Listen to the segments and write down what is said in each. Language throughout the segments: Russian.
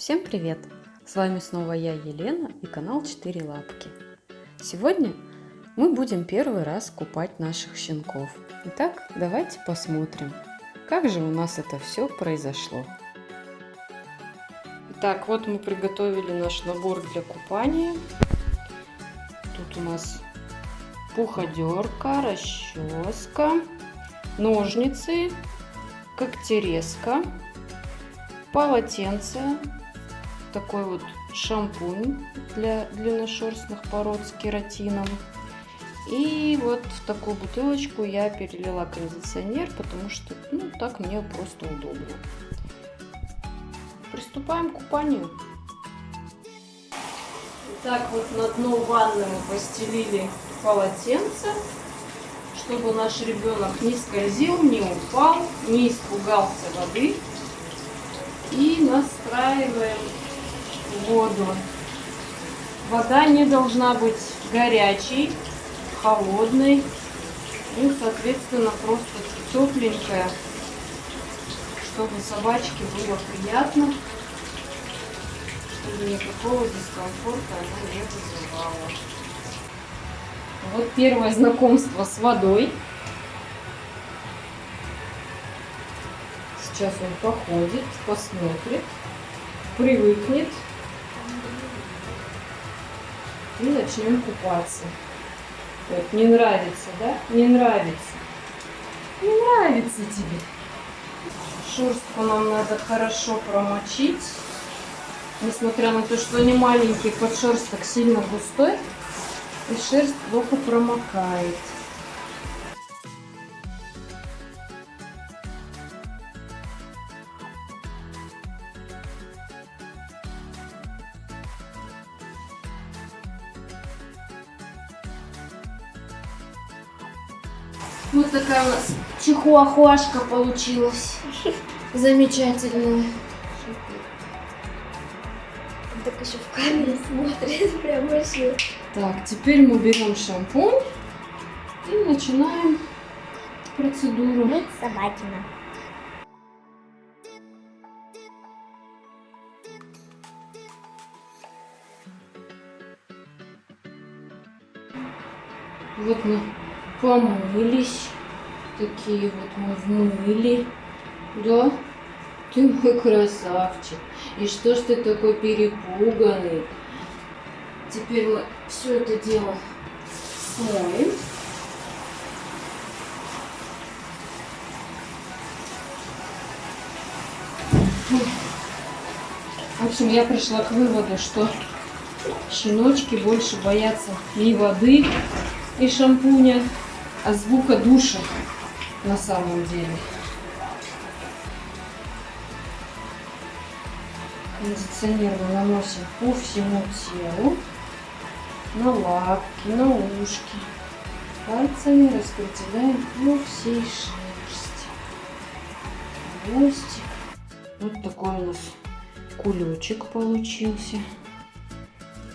Всем привет! С вами снова я, Елена и канал 4 Лапки. Сегодня мы будем первый раз купать наших щенков. Итак, давайте посмотрим, как же у нас это все произошло. Итак, вот мы приготовили наш набор для купания. Тут у нас пуходерка, расческа, ножницы, когтерезка, полотенце, такой вот шампунь для длинношерстных пород с кератином. И вот в такую бутылочку я перелила кондиционер, потому что ну, так мне просто удобно. Приступаем к купанию. Так вот на дно ванны мы постелили полотенце чтобы наш ребенок не скользил, не упал, не испугался воды. И настраиваем воду. Вода не должна быть горячей, холодной. Ну, соответственно, просто тепленькая, чтобы собачке было приятно, чтобы никакого дискомфорта она не вызывала. Вот первое знакомство с водой. Сейчас он походит, посмотрит, привыкнет. И начнем купаться. Вот, не нравится, да? Не нравится. Не нравится тебе. Шерстку нам надо хорошо промочить. Несмотря на то, что они маленькие, подшерсток сильно густой и шерсть плохо промокает. Вот такая у нас чихуахуашка получилась. Замечательная. Так еще в камере смотрит, прям вообще. Так, теперь мы берем шампунь и начинаем процедуру. Мыть собакина. Вот мы помылись. Такие вот мы вмыли. Да? Ты мой красавчик. И что ж ты такой перепуганный? Теперь мы все это дело смоем. В общем, я пришла к выводу, что щеночки больше боятся не воды и шампуня, а звука душа на самом деле. Кондиционер мы наносим по всему телу, на лапки, на ушки. Пальцами распределяем по всей шерсти. Хвостик. Вот такой у нас кулечек получился.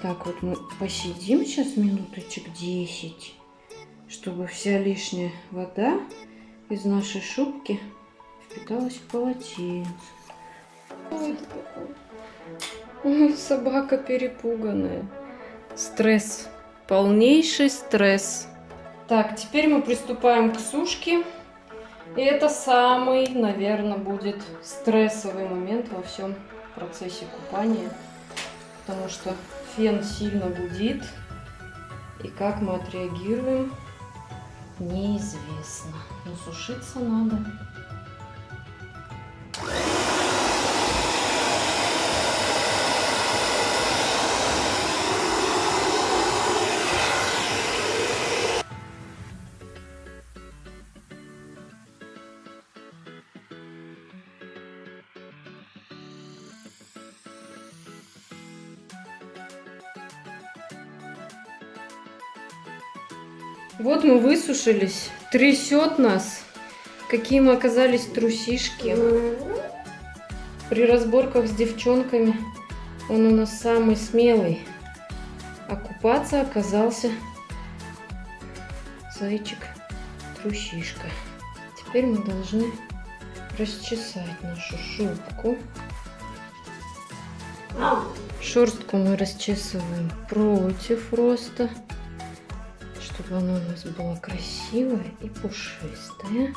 Так вот мы посидим сейчас минуточек 10, чтобы вся лишняя вода из нашей шубки впиталась в полотенце. Ой, собака перепуганная. Стресс. Полнейший стресс. Так, теперь мы приступаем к сушке. И это самый, наверное, будет стрессовый момент во всем процессе купания. Потому что фен сильно гудит. И как мы отреагируем, неизвестно. Но сушиться надо. Вот мы высушились. Трясет нас. Какие мы оказались трусишки. При разборках с девчонками он у нас самый смелый. А купаться оказался зайчик трусишка. Теперь мы должны расчесать нашу шубку. Шерстку мы расчесываем против роста, чтобы она у нас была красивая и пушистая.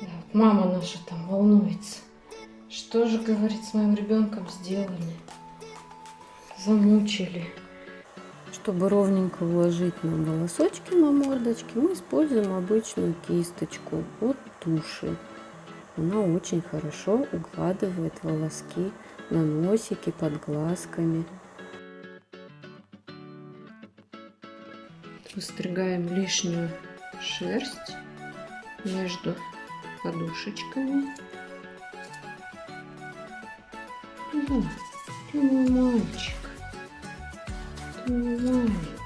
Да, вот мама наша там волнуется. Что же, говорит, с моим ребенком сделали? Замучили. Чтобы ровненько уложить нам волосочки на мордочке, мы используем обычную кисточку от туши. Она очень хорошо укладывает волоски на носике, под глазками. Выстригаем лишнюю шерсть между подушечками. Да, ты мой мальчик. Ты мой маленький.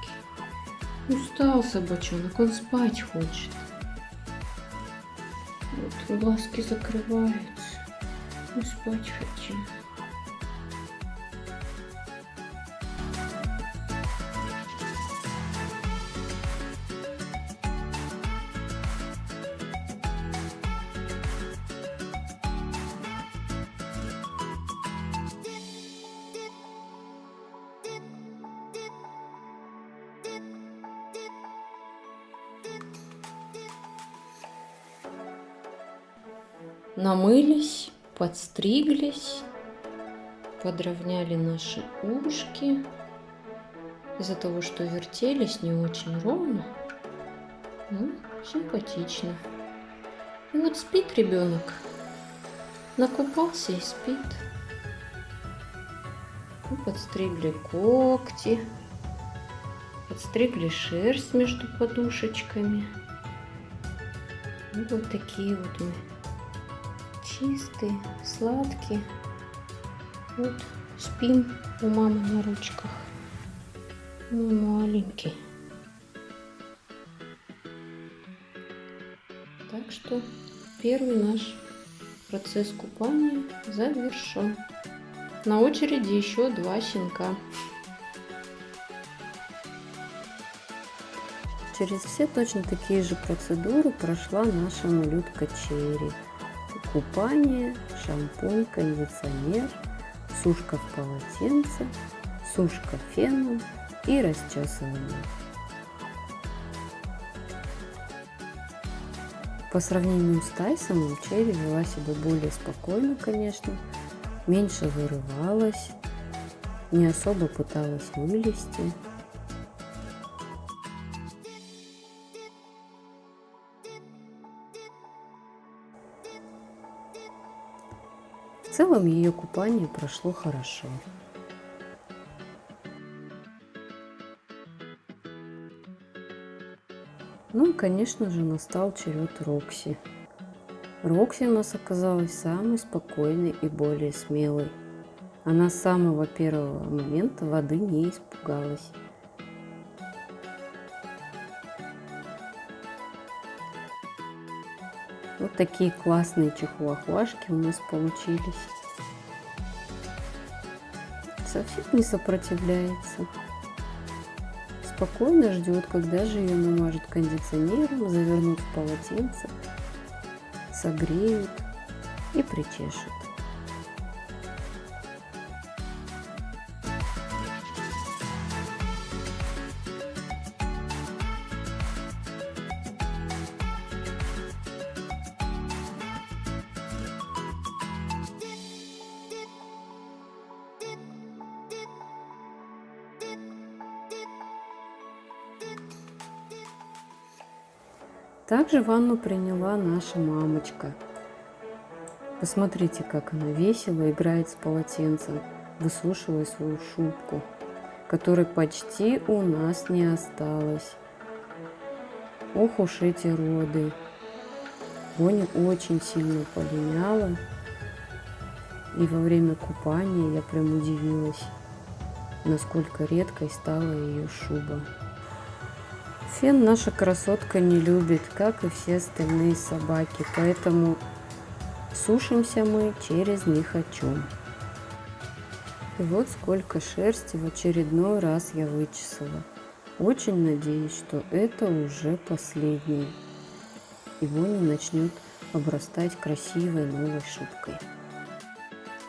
Устал собачонок, он спать хочет. Вот глазки закрываются. Мы спать хотим. Намылись, подстриглись, подровняли наши ушки. Из-за того, что вертелись не очень ровно, ну, симпатично. И вот спит ребенок, накупался и спит. Мы подстригли когти, подстригли шерсть между подушечками. И вот такие вот мы чистый, сладкий. Вот спим у мамы на ручках. Мой маленький. Так что первый наш процесс купания завершен. На очереди еще два щенка. Через все точно такие же процедуры прошла наша малютка Черри купание, шампунь, кондиционер, сушка в полотенце, сушка феном и расчесывание. По сравнению с Тайсоном, Черри вела себя более спокойно, конечно, меньше вырывалась, не особо пыталась вылезти. Целом ее купание прошло хорошо. Ну и, конечно же, настал черед Рокси. Рокси у нас оказалась самой спокойной и более смелой. Она с самого первого момента воды не испугалась. Вот такие классные чихуахуашки у нас получились. Совсем не сопротивляется. Спокойно ждет, когда же ее намажут кондиционером, завернут в полотенце, согреют и причешут. Также ванну приняла наша мамочка. Посмотрите, как она весело играет с полотенцем, высушивая свою шубку, которой почти у нас не осталось. Ох уж эти роды. Боня очень сильно полиняла. И во время купания я прям удивилась, насколько редкой стала ее шуба. Фен наша красотка не любит, как и все остальные собаки, поэтому сушимся мы через не хочу. И вот сколько шерсти в очередной раз я вычесала. Очень надеюсь, что это уже последнее. И Бонни начнет обрастать красивой новой шубкой.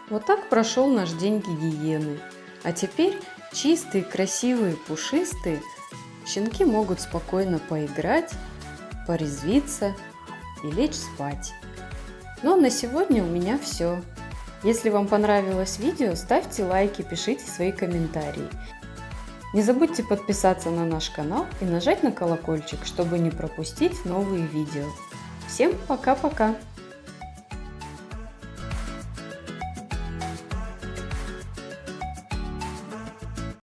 Вот так прошел наш день гигиены. А теперь чистые, красивые, пушистые щенки могут спокойно поиграть, порезвиться и лечь спать. Ну а на сегодня у меня все. Если вам понравилось видео, ставьте лайки, пишите свои комментарии. Не забудьте подписаться на наш канал и нажать на колокольчик, чтобы не пропустить новые видео. Всем пока-пока!